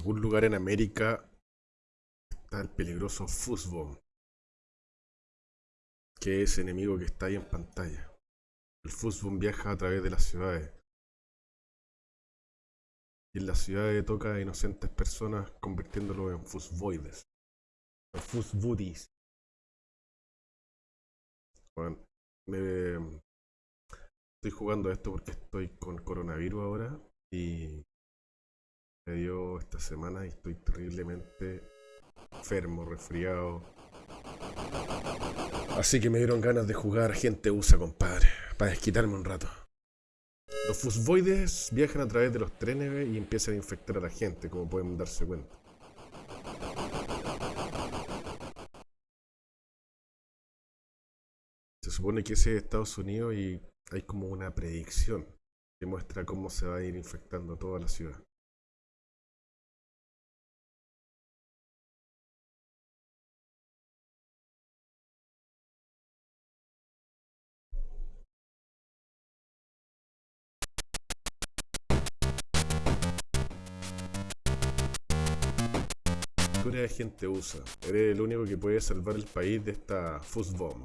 En algún lugar en América está el peligroso Fuzzbomb. Que es enemigo que está ahí en pantalla. El Fuzzbomb viaja a través de las ciudades. Y en las ciudades toca a inocentes personas convirtiéndolos en Fuzzboides. En Fuzzbuddies. Bueno, me, estoy jugando esto porque estoy con coronavirus ahora y me dio esta semana y estoy terriblemente enfermo, resfriado. Así que me dieron ganas de jugar gente USA, compadre, para desquitarme un rato. Los fusboides viajan a través de los trenes y empiezan a infectar a la gente, como pueden darse cuenta. Se supone que ese es Estados Unidos y hay como una predicción que muestra cómo se va a ir infectando toda la ciudad. Eres gente USA, eres el único que puede salvar el país de esta Fuzzbomb.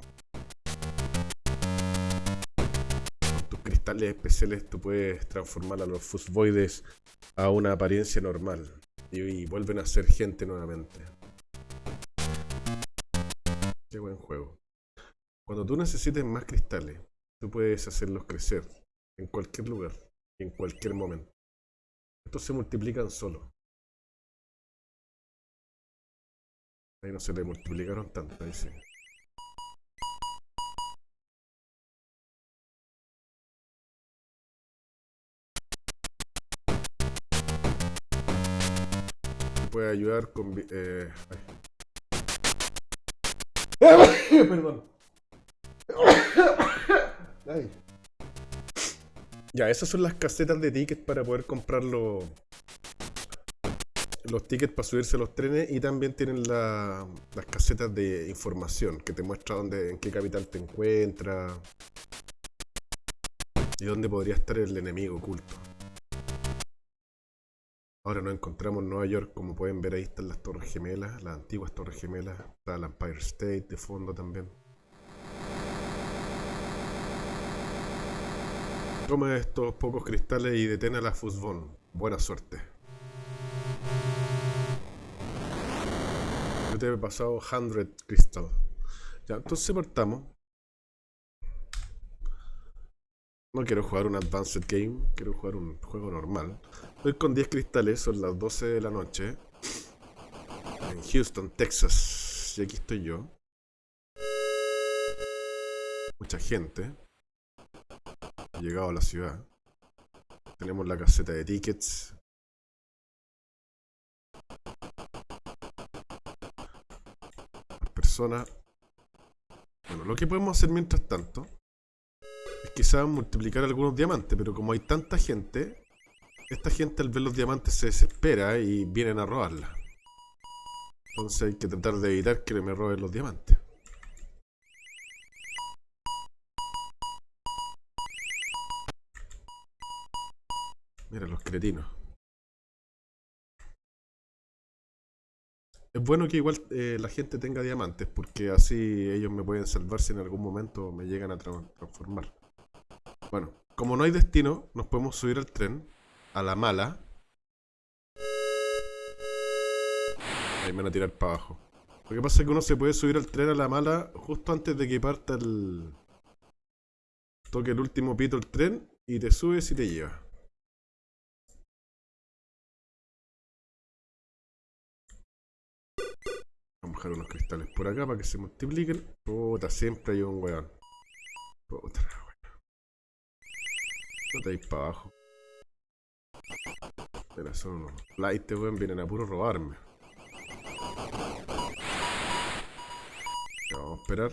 cristales especiales tú puedes transformar a los fusboides a una apariencia normal y, vuelven a ser gente nuevamente. Qué buen juego. Cuando tú necesites más cristales, tú puedes hacerlos crecer en cualquier lugar y en cualquier momento. Estos se multiplican solo. Ahí no se le multiplicaron tanto, ahí sí. puede ayudar con... Eh, Perdón. Ya, esas son las casetas de tickets para poder comprar los, los tickets para subirse a los trenes y también tienen las casetas de información que te muestra dónde, en qué capital te encuentras y dónde podría estar el enemigo oculto. Ahora nos encontramos en Nueva York, como pueden ver ahí están las Torres Gemelas, las antiguas Torres Gemelas, está el Empire State de fondo también. Toma estos pocos cristales y detén a la Fusbon. Buena suerte. He pasado 100 cristales. Ya, entonces partamos. No quiero jugar un Advanced Game, quiero jugar un juego normal. Estoy con 10 cristales, son las 12 de la noche. En Houston, Texas. Y aquí estoy yo. Mucha gente. Ha llegado a la ciudad. Tenemos la caseta de tickets. Las Bueno, lo que podemos hacer mientras tanto es quizás multiplicar algunos diamantes, pero como hay tanta gente, esta gente al ver los diamantes se desespera y vienen a robarla. Entonces hay que tratar de evitar que me roben los diamantes. Mira los cretinos. Es bueno que igual eh, la gente tenga diamantes porque así ellos me pueden salvar si en algún momento me llegan a transformar. Bueno, como no hay destino, nos podemos subir al tren a la mala. Ahí me van a tirar para abajo. Lo que pasa es que uno se puede subir al tren a la mala justo antes de que parta el... Toque el último pito el tren y te subes y te lleva. Dejar unos cristales por acá para que se multipliquen. Puta, siempre hay un weón. Puta, weón. No te para abajo. Mira, son unos light, weón, vienen a puro robarme. vamos a esperar.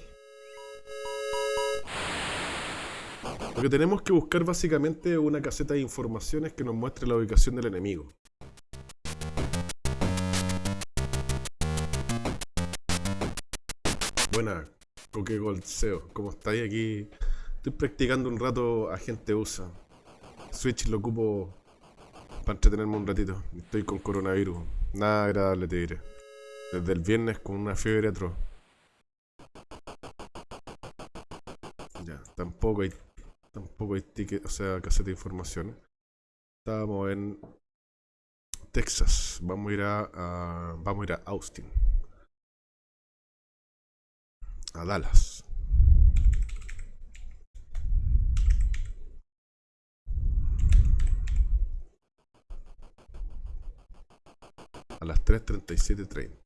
Lo que tenemos que buscar básicamente es una caseta de informaciones que nos muestre la ubicación del enemigo. Buena, Coque Goldseo. ¿Cómo estáis aquí? Estoy practicando un rato a gente USA. Switch lo ocupo para entretenerme un ratito. Estoy con coronavirus. Nada agradable, te diré. Desde el viernes con una fiebre atroz. Ya, tampoco hay, tampoco hay ticket, o sea, caseta de información. Estábamos en Texas. Vamos a ir a, a- vamos a ir a Austin. A Dallas. A las 3.37.30.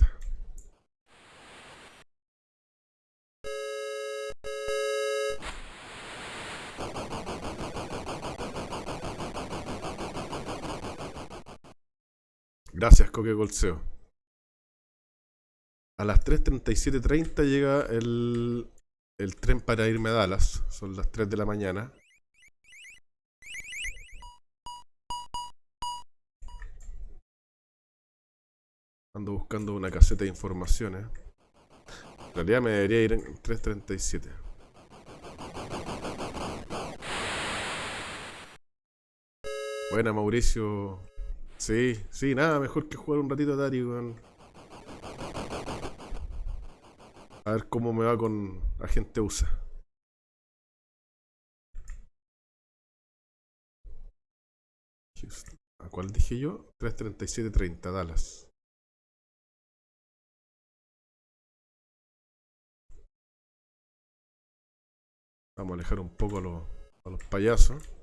Gracias, Coque Golseo. A las 3.37.30 llega el, el tren para irme a Dallas. Son las 3 de la mañana. Ando buscando una caseta de informaciones. En realidad me debería ir en 3.37. Buena, Mauricio. Sí, sí, nada mejor que jugar un ratito a Atari, A ver cómo me va con Agente USA. ¿A cuál dije yo? 337.30, Dallas. Vamos a alejar un poco a los payasos.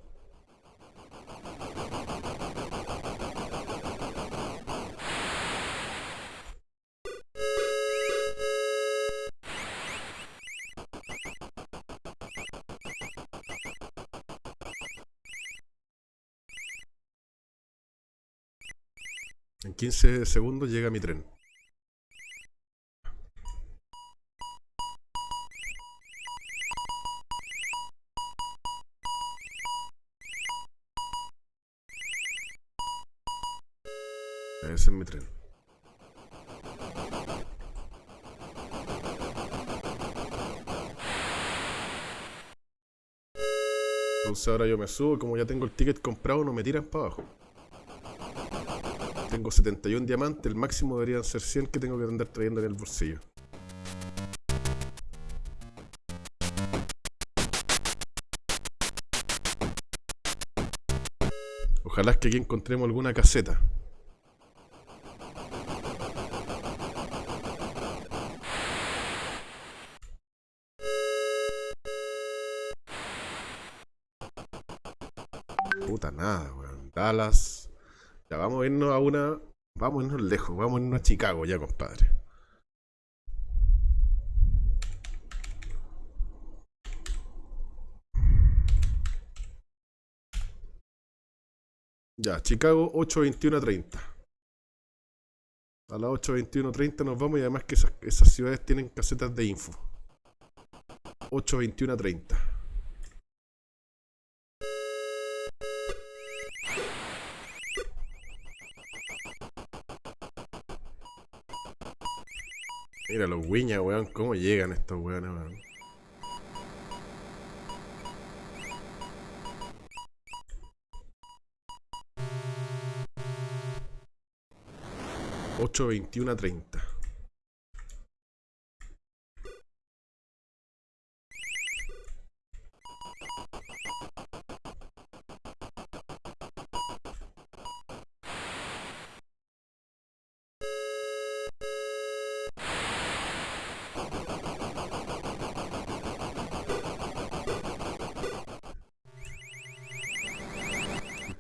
En 15 segundos llega mi tren. Ese es mi tren. Entonces ahora yo me subo, como ya tengo el ticket comprado, no me tiran para abajo. Tengo 71 diamantes, el máximo deberían ser 100 que tengo que andar trayendo en el bolsillo. Ojalá que aquí encontremos alguna caseta. Puta nada, weón. Dallas. Vamos a irnos a una. Vamos a irnos lejos, vamos a irnos a Chicago ya, compadre. Ya, Chicago 8.21.30. A las 8.21.30 nos vamos y además que esas, esas ciudades tienen casetas de info. 8.21.30. Mira los wiñas, weón, cómo llegan estos weones, weón. Ocho veintiuna treinta.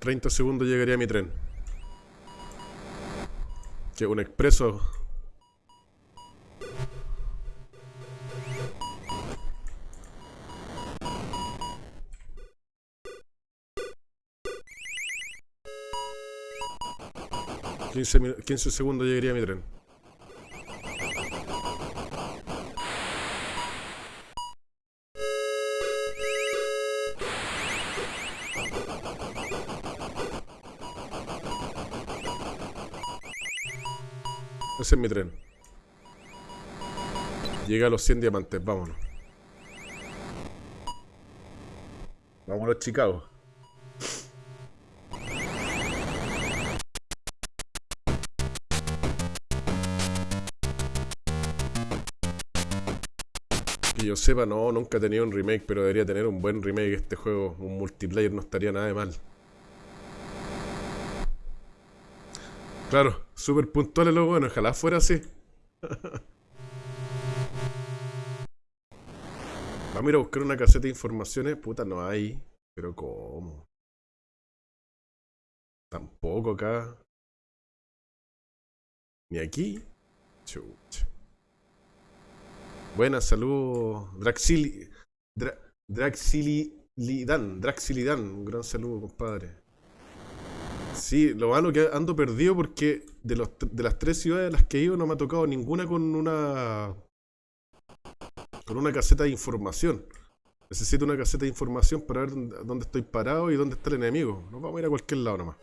30 segundos llegaría mi tren. Que un expreso. Quince, minu- 15 segundos llegaría mi tren. Ese es mi tren. Llega a los 100 diamantes, vámonos. Vámonos a Chicago. Que yo sepa, no, nunca he tenido un remake, pero debería tener un buen remake este juego. Un multiplayer no estaría nada de mal. Claro, súper puntuales los buenos, ojalá fuera así. Vamos a ir a buscar una caseta de informaciones. Puta, no hay. Pero ¿cómo? Tampoco acá. Ni aquí. Chucha. Buenas, saludos. Draxili. Draxilidan. Draxilidan. Un gran saludo, compadre. Sí, lo malo que ando perdido porque de, los, de las tres ciudades a las que he ido no me ha tocado ninguna con una con una caseta de información. Necesito una caseta de información para ver dónde estoy parado y dónde está el enemigo. Nos vamos a ir a cualquier lado nomás.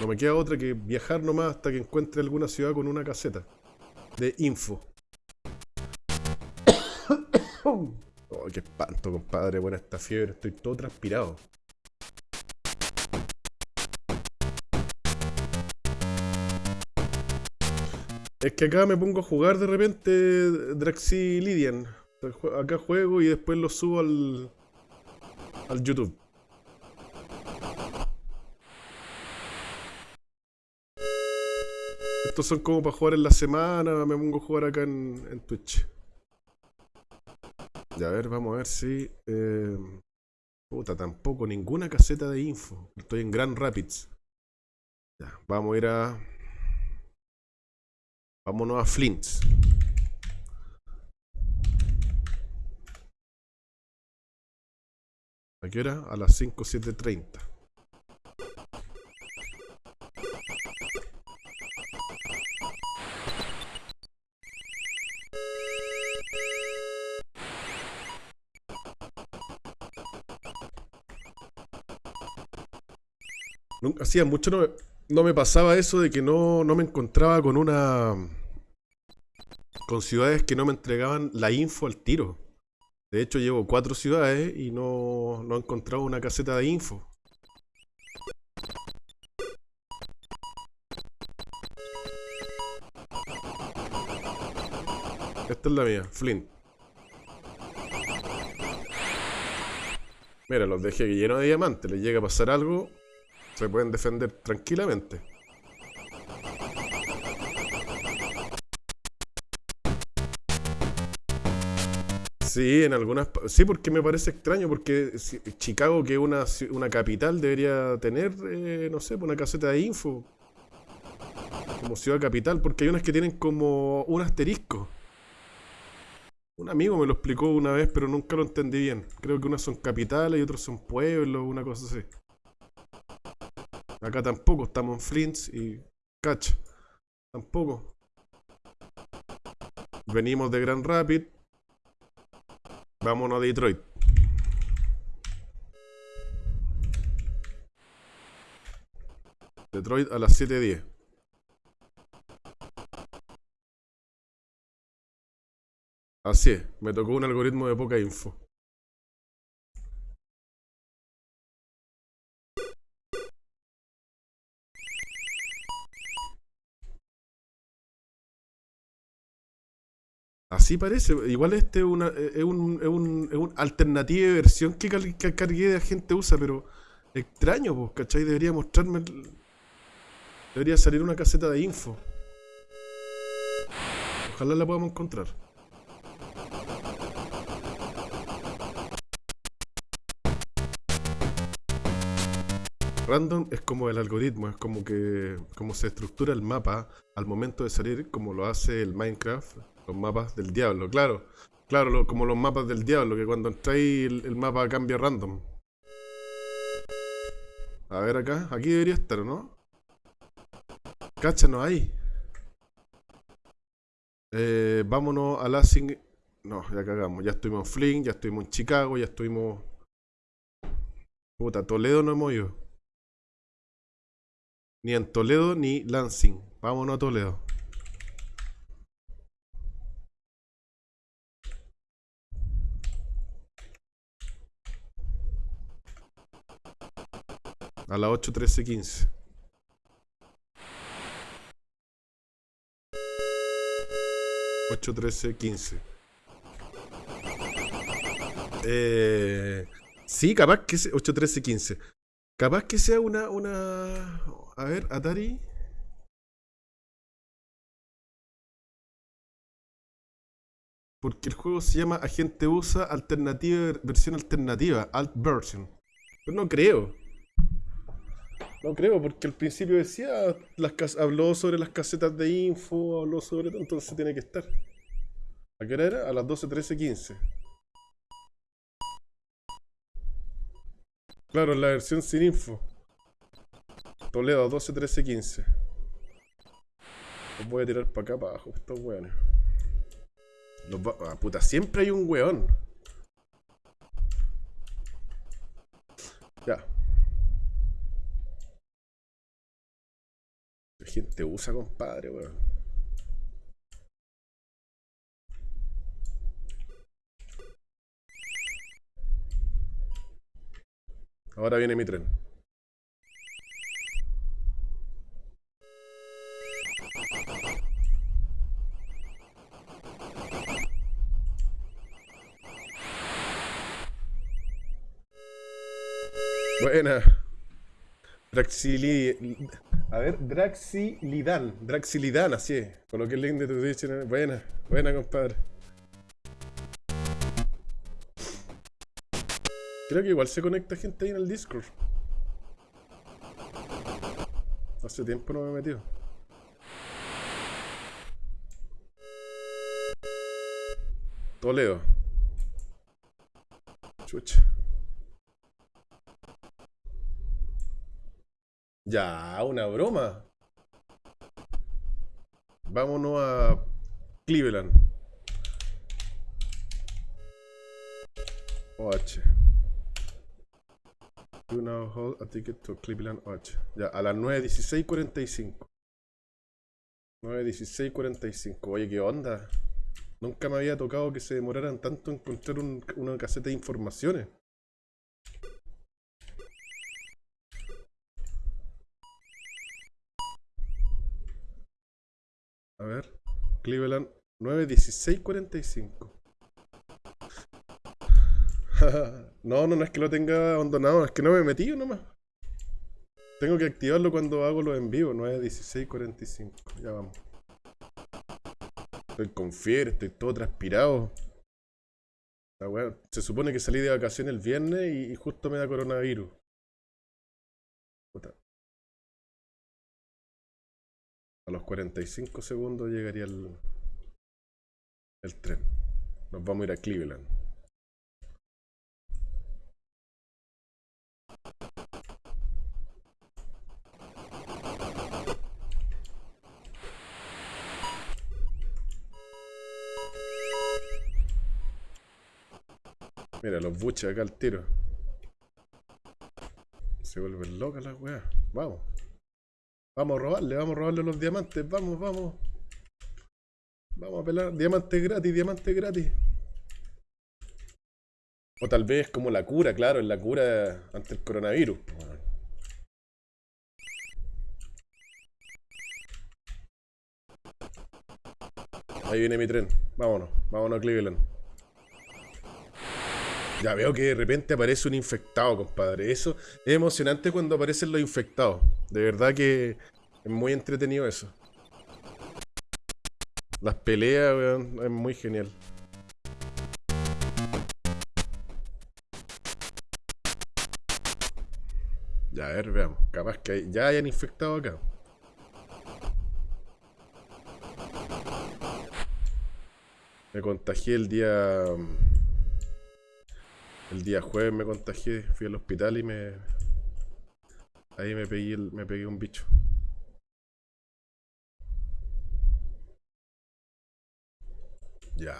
No me queda otra que viajar nomás hasta que encuentre alguna ciudad con una caseta de info. oh, qué espanto, compadre. Buena esta fiebre, estoy todo transpirado. Es que acá me pongo a jugar de repente Draxilidian. Acá juego y después lo subo al, al YouTube. Estos son como para jugar en la semana, me pongo a jugar acá en, Twitch. Ya, a ver, vamos a ver si... Eh, puta, tampoco, ninguna caseta de info. Estoy en Grand Rapids. Ya, vamos a ir a... Vámonos a Flint. ¿A qué hora? A las 5, 7.30. Hacía mucho no no me pasaba eso de que no, me encontraba con una... con ciudades que no me entregaban la info al tiro. De hecho, llevo cuatro ciudades y no, no he encontrado una caseta de info. Esta es la mía, Flint. Mira, los dejé llenos de diamantes. Les llega a pasar algo, se pueden defender tranquilamente. Sí, en algunas... Sí, porque me parece extraño, porque Chicago, que es una, una capital, debería tener, eh, no sé, una caseta de info. Como ciudad capital, porque hay unas que tienen como un asterisco. Un amigo me lo explicó una vez, pero nunca lo entendí bien. Creo que unas son capitales y otras son pueblos, una cosa así. Acá tampoco, estamos en Flints y Catch. Tampoco. Venimos de Grand Rapid. Vámonos a Detroit. Detroit a las 7.10. Así es, me tocó un algoritmo de poca info. Así parece. Igual este es una, es un, es un, es un alternativa de versión que, cargué de la gente usa, pero extraño, pues, ¿cachai? Debería mostrarme. Debería salir una caseta de info. Ojalá la podamos encontrar. Random es como el algoritmo, es como que como se estructura el mapa al momento de salir, como lo hace el Minecraft los mapas del diablo, claro. Claro, como los mapas del diablo, que cuando entráis el, el, mapa cambia random. A ver acá, aquí debería estar, ¿no? Cacha, no hay. Eh, vámonos a Lansing. No, ya cagamos. Ya estuvimos en Flint, ya estuvimos en Chicago, ya estuvimos... Puta, Toledo no hemos ido. Ni en Toledo ni Lansing. Vámonos a Toledo. A las 8, 13, 15. 8, 13, 15. Eh, sí, capaz que sea 8, 13, 15. Capaz que sea una, una... A ver, Atari... Porque el juego se llama Agente USA Alternativa, versión alternativa, Alt Version. Pero no creo. No creo, porque al principio decía, habló sobre las casetas de info, habló sobre todo, entonces tiene que estar. ¿A qué hora era? A las 12, 13, 15. Claro, la versión sin info. Toledo, 12, 13, 15. Los voy a tirar para acá, para abajo, estos weones. Los ah, puta, siempre hay un weón. Ya. Gente usa, compadre, weón. Ahora viene mi tren. Buena. Draxili... A ver, Draxilidan. Draxilidan, así es. Coloqué el link de tu dictionary. Buena, buena, compadre. Creo que igual se conecta gente ahí en el Discord. Hace tiempo no me he metido. Toledo. Chucha. Ya, una broma. Vámonos a Cleveland. OH. You now hold a ticket to Cleveland OH. Ya, a las 9.16.45. 9.16.45. Oye, ¿qué onda? Nunca me había tocado que se demoraran tanto en encontrar una caseta de informaciones. Cleveland 91645. no, no, no es que lo tenga abandonado, es que no me he metido nomás. Tengo que activarlo cuando hago los en vivo, 91645. Ya vamos. Estoy con fiebre, estoy todo transpirado. Se supone que salí de vacaciones el viernes y, justo me da coronavirus. A los 45 segundos llegaría el, el tren. Nos vamos a ir a Cleveland. Mira, los buches acá al tiro. Se vuelven locas las weas. Vamos. Vamos a robarle, vamos a robarle los diamantes, vamos, vamos. Vamos a pelar, diamantes gratis, diamantes gratis. O tal vez como la cura, claro, en la cura ante el coronavirus. Ahí viene mi tren. Vámonos, vámonos a Cleveland. Ya veo que de repente aparece un infectado, compadre. Eso es emocionante cuando aparecen los infectados. De verdad que es muy entretenido eso. Las peleas, weón, es muy genial. Ya, a ver, veamos. Capaz que ya hayan infectado acá. Me contagié el día... El día jueves me contagié, fui al hospital y me... Ahí me pegué, me pegué un bicho. Ya.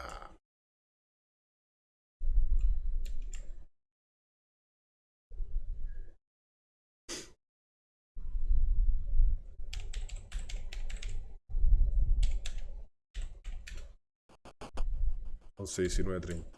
Once diecinueve treinta.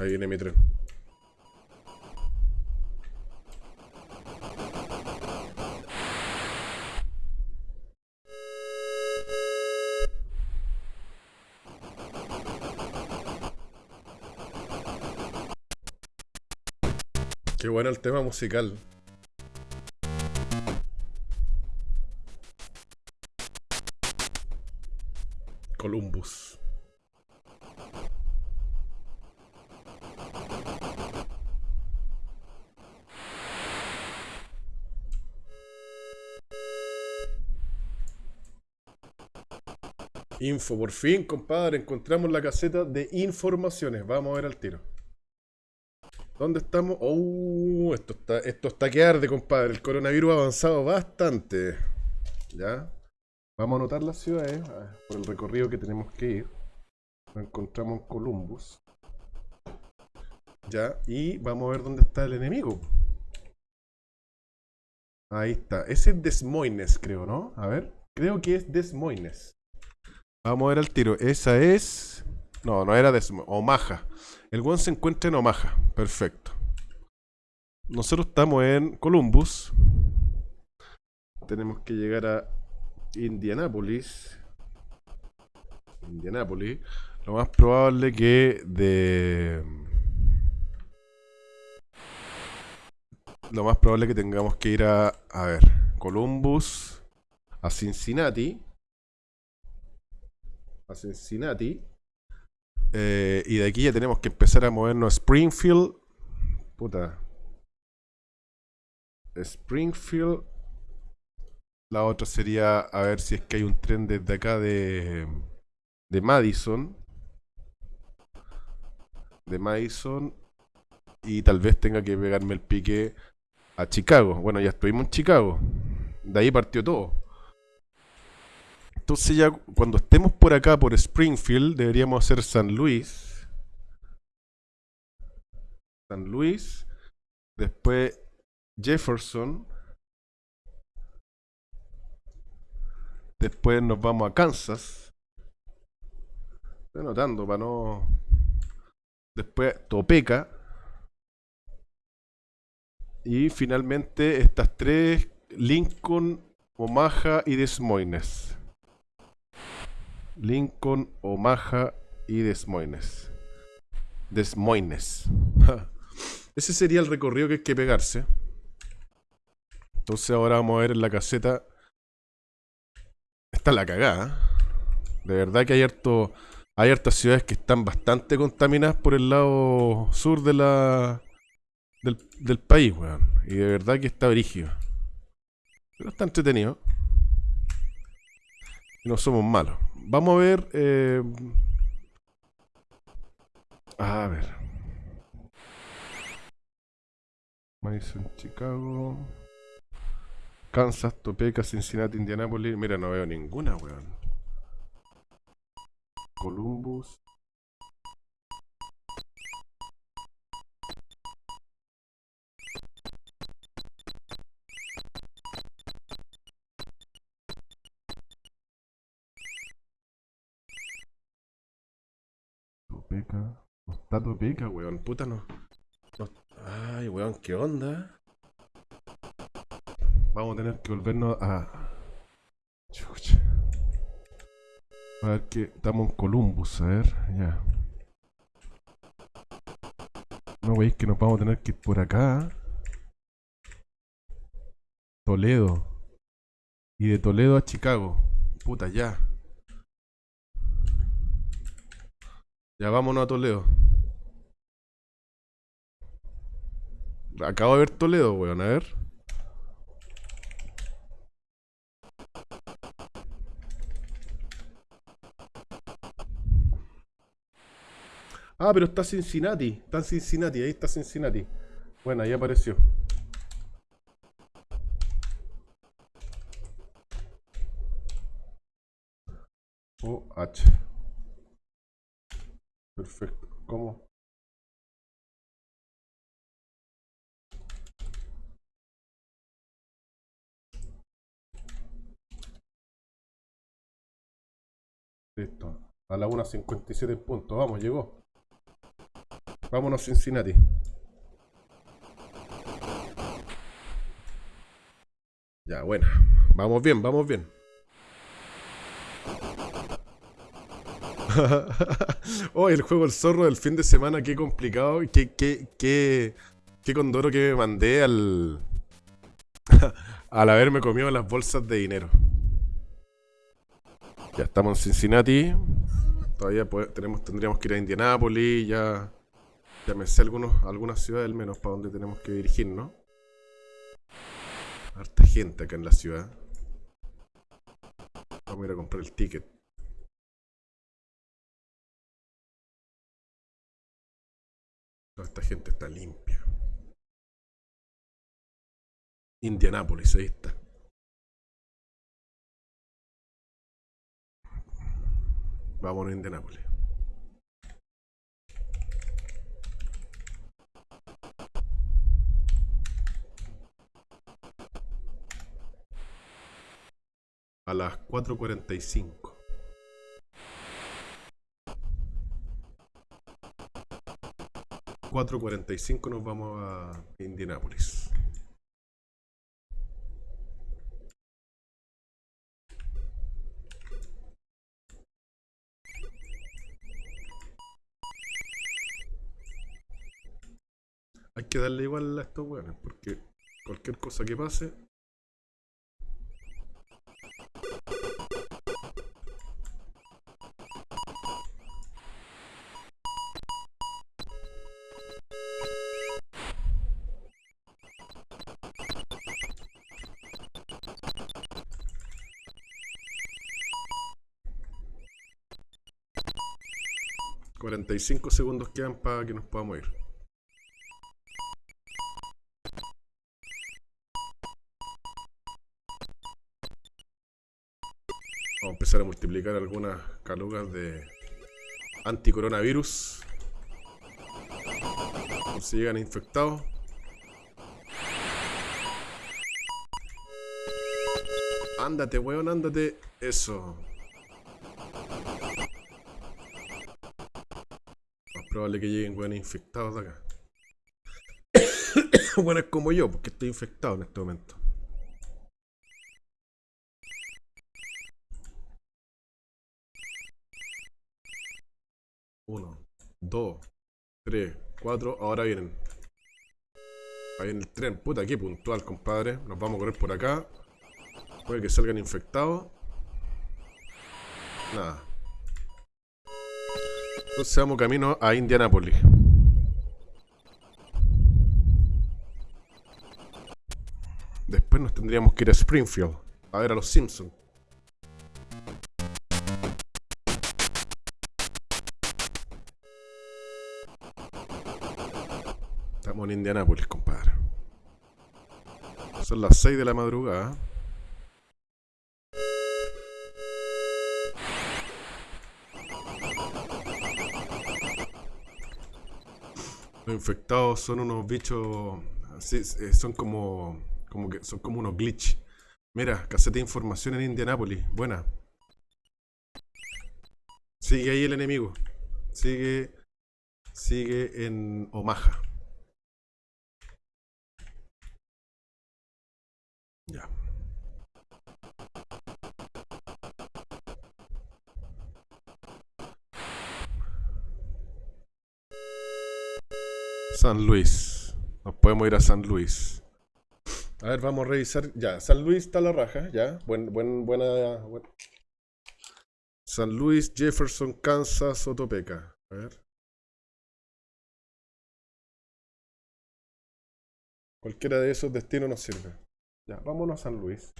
Ahí viene mi tren. Qué bueno el tema musical. Info, por fin, compadre, encontramos la caseta de informaciones. Vamos a ver al tiro. ¿Dónde estamos? Oh, esto está, esto está que arde, compadre. El coronavirus ha avanzado bastante. ¿Ya? Vamos a anotar las ciudades por el recorrido que tenemos que ir. Encontramos en Columbus. Ya, y vamos a ver dónde está el enemigo. Ahí está. Ese es Des Moines, creo, ¿no? A ver. Creo que es Des Moines. Vamos a ver al tiro. Esa es... No, no era Moines. Omaha. El one se encuentra en Omaha. Perfecto. Nosotros estamos en Columbus. Tenemos que llegar a Indianapolis. Indianapolis. Lo más probable que de... Lo más probable que tengamos que ir a... A ver. Columbus. A Cincinnati. A Cincinnati. Eh, y de aquí ya tenemos que empezar a movernos a Springfield. Puta. Springfield. La otra sería a ver si es que hay un tren desde acá de, de Madison. De Madison. Y tal vez tenga que pegarme el pique a Chicago. Bueno, ya estuvimos en Chicago. De ahí partió todo. Entonces ya cuando estemos por acá, por Springfield, deberíamos hacer San Luis. San Luis. Después Jefferson. Después nos vamos a Kansas. Estoy anotando para no... Después Topeka. Y finalmente estas tres, Lincoln, Omaha y Des Moines. Lincoln, Omaha y Des Moines. Des Moines. Ese sería el recorrido que hay que pegarse. Entonces ahora vamos a ver en la caseta. Está la cagada. De verdad que hay harto. Hay hartas ciudades que están bastante contaminadas por el lado sur de la. del, país, weón. Y de verdad que está brígido. Pero está entretenido. Y no somos malos. Vamos a ver. Eh... A ver. Madison, Chicago. Kansas, Topeka, Cincinnati, Indianapolis. Mira, no veo ninguna, weón. Columbus. Topeka. No está Topeka, weón. Puta no. Ay, weón, ¿qué onda? Vamos a tener que volvernos a... Chucha. A ver que estamos en Columbus, a ver, ya. No veis que nos vamos a tener que ir por acá. Toledo. Y de Toledo a Chicago. Puta, ya. Ya vámonos a Toledo. Acabo de ver Toledo, weón, a ver. Ah, pero está Cincinnati. Está Cincinnati, ahí está Cincinnati. Bueno, ahí apareció. OH. Perfecto. ¿Cómo? Listo. A la 1.57 puntos. Vamos, llegó. Vámonos Cincinnati. Ya, buena. Vamos bien, vamos bien. oh, el juego El Zorro del fin de semana, qué complicado. Qué, qué, qué, qué condoro que me mandé al... al haberme comido las bolsas de dinero. Ya estamos en Cincinnati. Todavía tenemos, tendríamos que ir a Indianápolis. Ya, ya me sé algunos, algunas ciudades al menos para donde tenemos que dirigirnos. Harta gente acá en la ciudad. Vamos a ir a comprar el ticket. Esta gente está limpia. Indianápolis, ahí está. Vamos a Indianápolis. A las 4.45. Cuatro cuarenta y cinco nos vamos a Indianápolis. Hay que darle igual a estos weones, porque cualquier cosa que pase. Cuarenta y cinco segundos quedan para que nos podamos ir. empezar a multiplicar algunas calugas de anticoronavirus. Por si llegan infectados. Ándate, weón, ándate. Eso. Probable que lleguen weones infectados de acá. bueno, como yo, porque estoy infectado en este momento. 1, 2, 3, 4. Ahora vienen. Ahí viene el tren. Puta, qué puntual, compadre. Nos vamos a correr por acá. Puede que salgan infectados. Nada. Entonces vamos camino a Indianapolis. Después nos tendríamos que ir a Springfield. A ver a los Simpsons. Estamos en Indianápolis, compadre. Son las 6 de la madrugada. Infectados son unos bichos. Eh, son como. como que son como unos glitch. Mira, caseta de información en Indianápolis. Buena. Sigue ahí el enemigo. Sigue. Sigue en Omaha. Ya. San Luis. Nos podemos ir a San Luis. A ver, vamos a revisar. Ya, San Luis está la raja, ya. Buen, buen, buena. San Luis, Jefferson, Kansas, Otopeca. A ver. Cualquiera de esos destinos nos sirve. Ya, vámonos a San Luis.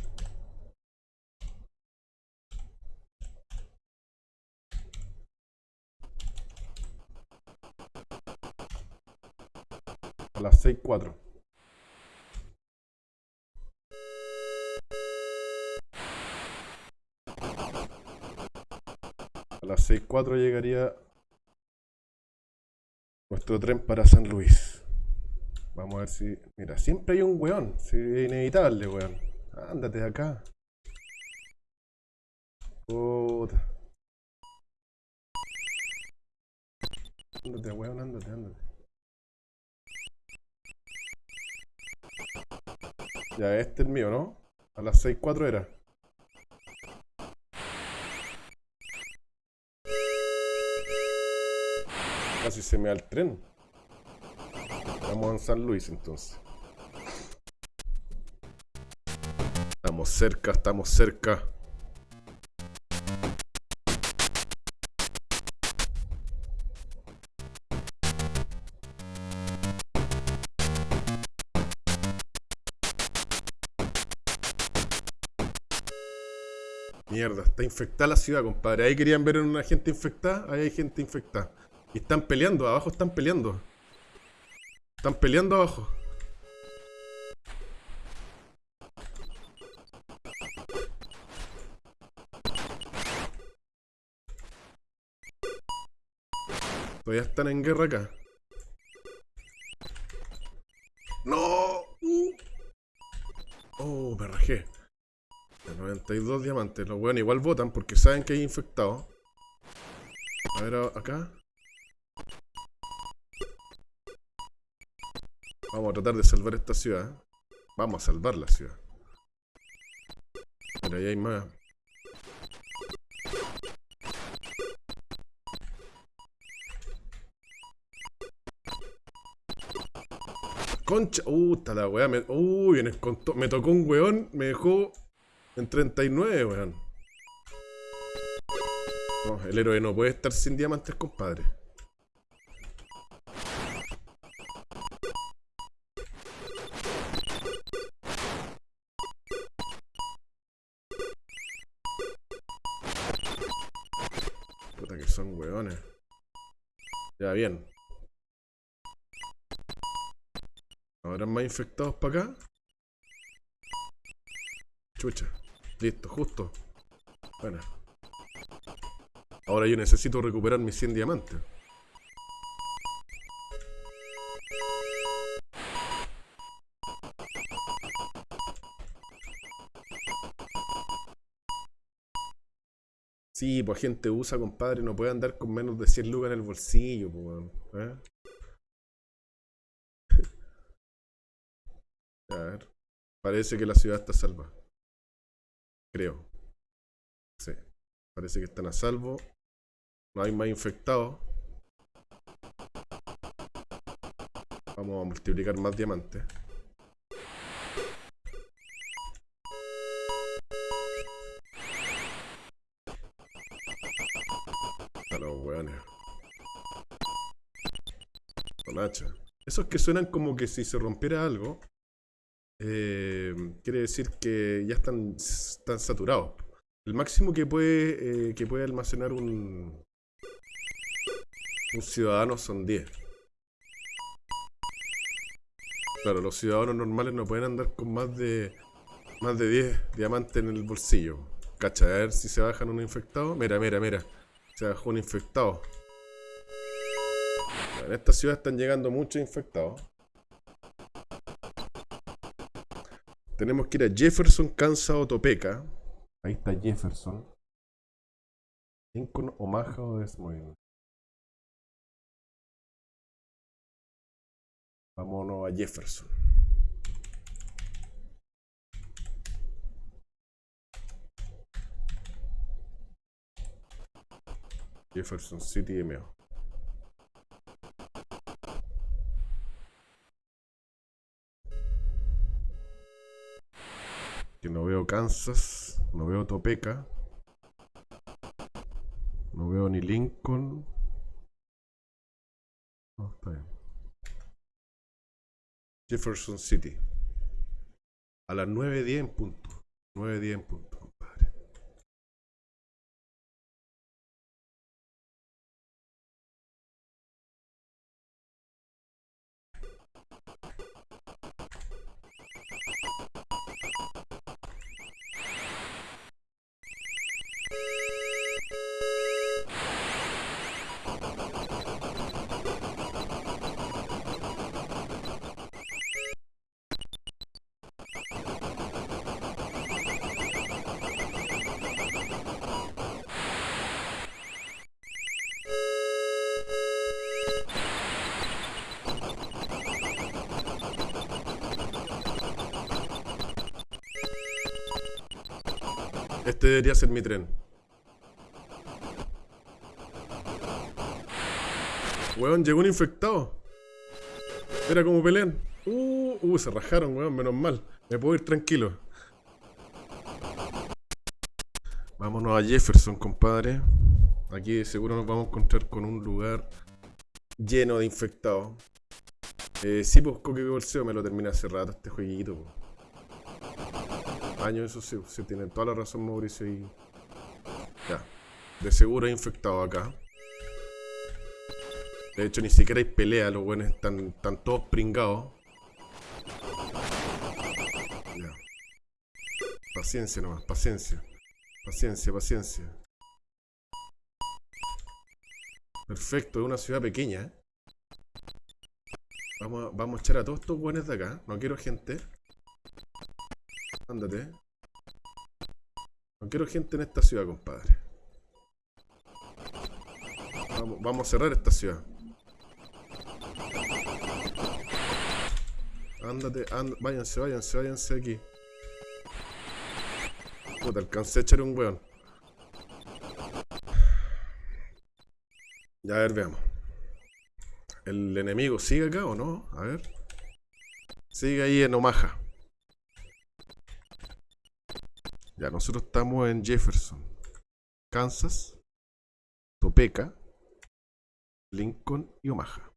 Las 6.4. A las 6.4 llegaría nuestro tren para San Luis. Vamos a ver si... Mira, siempre hay un weón. es inevitable, weón. Ándate de acá. Puta. Ándate, weón, ándate, ándate. Ya, este es mío, ¿no? A las 6.4 era. Casi se me da el tren. Vamos en San Luis entonces. Estamos cerca, estamos cerca. Está la ciudad, compadre. Ahí querían ver una gente infectada, ahí hay gente infectada. Y están peleando, abajo están peleando. Están peleando abajo. Todavía están en guerra acá. ¡No! Uh. Oh, me rajé. 92 diamantes. Los weones igual votan porque saben que hay infectados. A ver, acá. Vamos a tratar de salvar esta ciudad. Vamos a salvar la ciudad. Pero ahí hay más. Concha. Uh, está la weá. Me... Uy, me tocó un weón. Me dejó en 39, weón. No, el héroe no puede estar sin diamantes, compadre. Puta que son weones. Ya, bien. ¿Habrán más infectados para acá? Chucha. Listo, justo. Bueno. Ahora yo necesito recuperar mis 100 diamantes. Sí, pues gente usa, compadre, no puede andar con menos de 100 lucas en el bolsillo, pues, ¿eh? A ver. Parece que la ciudad está salva. Creo. Sí. Parece que están a salvo. No hay más infectados. Vamos a multiplicar más diamantes. A los hacha. Esos que suenan como que si se rompiera algo, eh, quiere decir que ya están, están saturados. El máximo que puede, eh, que puede almacenar un, un ciudadano son 10. Claro, los ciudadanos normales no pueden andar con más de más de 10 diamantes en el bolsillo. Cacha, a ver si se bajan un infectado. Mira, mira, mira. Se bajó un infectado. En esta ciudad están llegando muchos infectados. Tenemos que ir a Jefferson, Kansas o Topeka. Ahí está Jefferson. Lincoln, Omaha o Des Moines. Vámonos a Jefferson. Jefferson City, MO. Que no veo Kansas, no veo Topeka, no veo ni Lincoln. No, está bien. Jefferson City. A las 9.10 en punto. 9.10 en punto. Este debería ser mi tren. Weón, llegó un infectado. Era como pelean. Uh, uh, se rajaron, weón, menos mal. Me puedo ir tranquilo. Vámonos a Jefferson, compadre. Aquí seguro nos vamos a encontrar con un lugar lleno de infectados. Eh, sí, pues Coque Bolseo me lo terminé hace rato este jueguito. Años, eso sí, se tiene toda la razón Mauricio y... Ya. De seguro hay infectado acá. De hecho, ni siquiera hay pelea, los buenos están, están todos pringados. Ya. Paciencia nomás, paciencia. Paciencia, paciencia. Perfecto, es una ciudad pequeña. ¿eh? Vamos, a, vamos a echar a todos estos buenos de acá. No quiero gente. Ándate. No quiero gente en esta ciudad, compadre. Vamos, vamos a cerrar esta ciudad. Ándate, ándate, váyanse, váyanse, váyanse aquí. Puta, alcancé a echar un weón. Ya, a ver, veamos. ¿El enemigo sigue acá o no? A ver. Sigue ahí en Omaha. Ya, nosotros estamos en Jefferson, Kansas, Topeka, Lincoln y Omaha.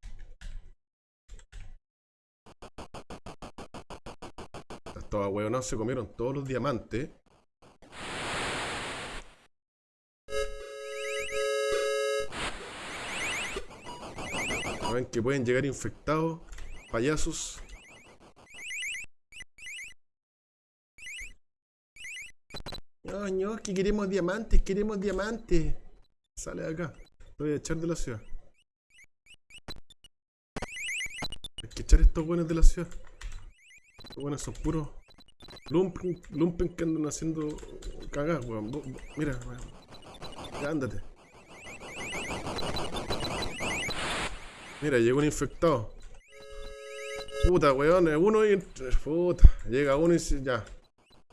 Estos hueonados se comieron todos los diamantes. Ven que pueden llegar infectados, payasos. No, que queremos diamantes, queremos diamantes. Sale de acá. Lo voy a echar de la ciudad. Hay que echar estos buenos de la ciudad. Estos buenos son puros lumpen, lumpen que andan haciendo cagas, weón. Mira, weón. Ya ándate. Mira, llegó un infectado. Puta, weón, uno y... Puta, llega uno y ya.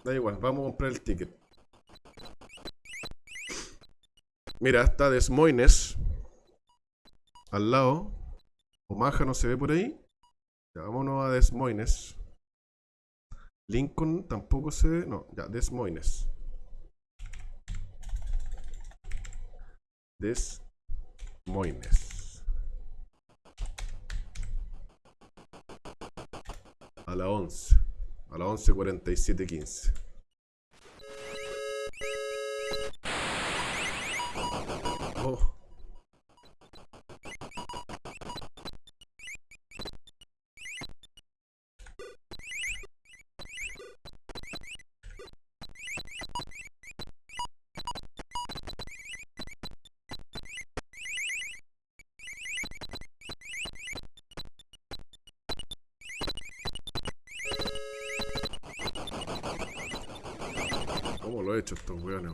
Da igual, vamos a comprar el ticket. Mira, está Des Moines. Al lado. Omaha no se ve por ahí. Ya, vámonos a Des Moines. Lincoln tampoco se ve. No, ya, Des Moines. Des Moines. A la 11. A la 11.47.15. ¿Cómo lo he hecho estos weones?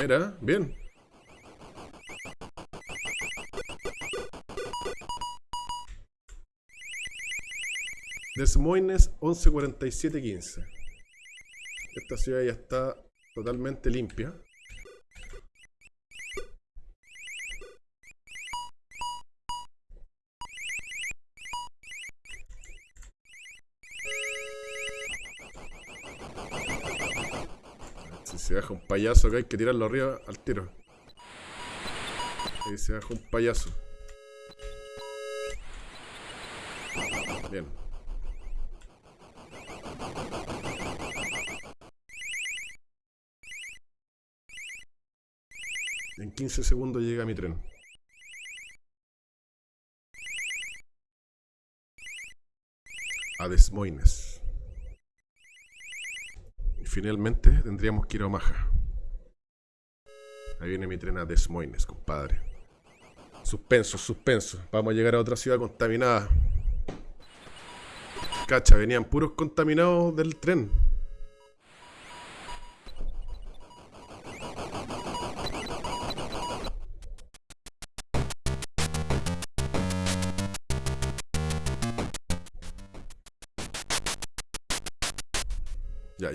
Mira, bien. Des Moines 114715. Esta ciudad ya está totalmente limpia. Baja un payaso acá hay que tirarlo arriba al tiro. Ahí se baja un payaso. Bien. En 15 segundos llega mi tren. A Des Moines. Finalmente tendríamos que ir a Omaha. Ahí viene mi tren a Des Moines, compadre. Suspenso, suspenso. Vamos a llegar a otra ciudad contaminada. Cacha, venían puros contaminados del tren.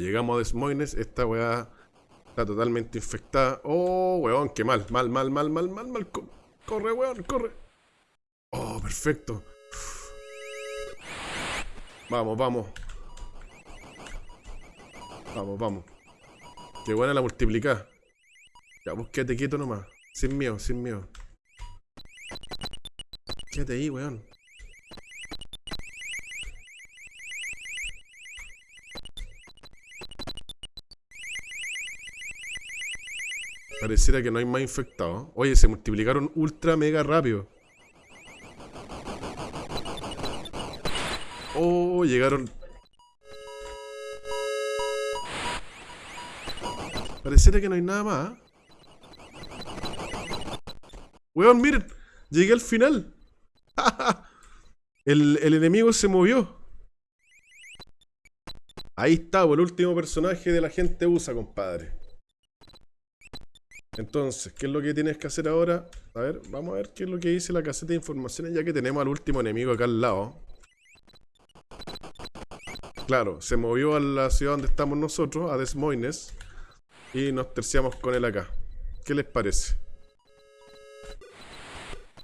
Llegamos a Des Moines. Esta weá está totalmente infectada. Oh, weón, qué mal. Mal, mal, mal, mal, mal, mal. Co- Corre, weón, corre. Oh, perfecto. Vamos, vamos. Vamos, vamos. Qué buena la multiplicada. Ya, vos quédate quieto nomás. Sin miedo, sin miedo. Quédate ahí, weón. Pareciera que no hay más infectados. Oye, se multiplicaron ultra mega rápido. Oh, llegaron. Pareciera que no hay nada más. Weón, miren. Llegué al final. el, el enemigo se movió. Ahí está, el último personaje de la gente USA, compadre. Entonces, ¿qué es lo que tienes que hacer ahora? A ver, vamos a ver qué es lo que dice la caseta de informaciones, ya que tenemos al último enemigo acá al lado. Claro, se movió a la ciudad donde estamos nosotros, a Des Moines, y nos terciamos con él acá. ¿Qué les parece?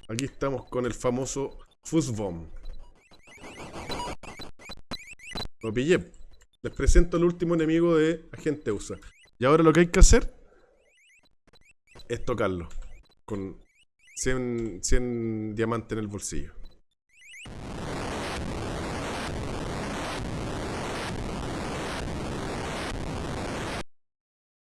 Aquí estamos con el famoso Fuzzbomb. Lo pillé. Les presento el último enemigo de Agente USA. Y ahora lo que hay que hacer es tocarlo. Con 100, 100 diamantes en el bolsillo.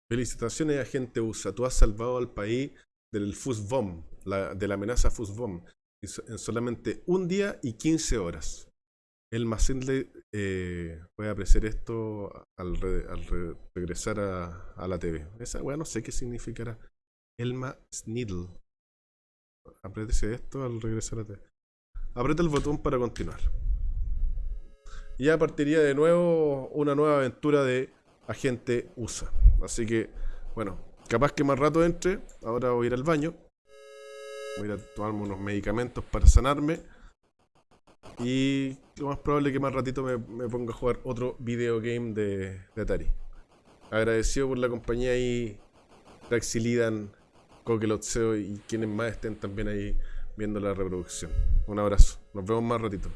Felicitaciones, agente USA. Tú has salvado al país del Fuzzbomb, la, de la amenaza Fuzzbomb, en so- en solamente un día y 15 horas. El Macenle eh, puede apreciar esto al, re- al re- regresar a, a la TV. Esa weá no sé qué significará. Elma Sniddle. Apriétese esto al regresar a TV. Aprieta el botón para continuar. Y ya partiría de nuevo una nueva aventura de agente USA. Así que, bueno, capaz que más rato entre. Ahora voy a ir al baño. Voy a tomarme unos medicamentos para sanarme. Y lo más probable es que más ratito me, ponga a jugar otro video game de, de Atari. Agradecido por la compañía ahí, Traxilidan, Coquelotseo y quienes más estén también ahí viendo la reproducción. Un abrazo. Nos vemos más ratito.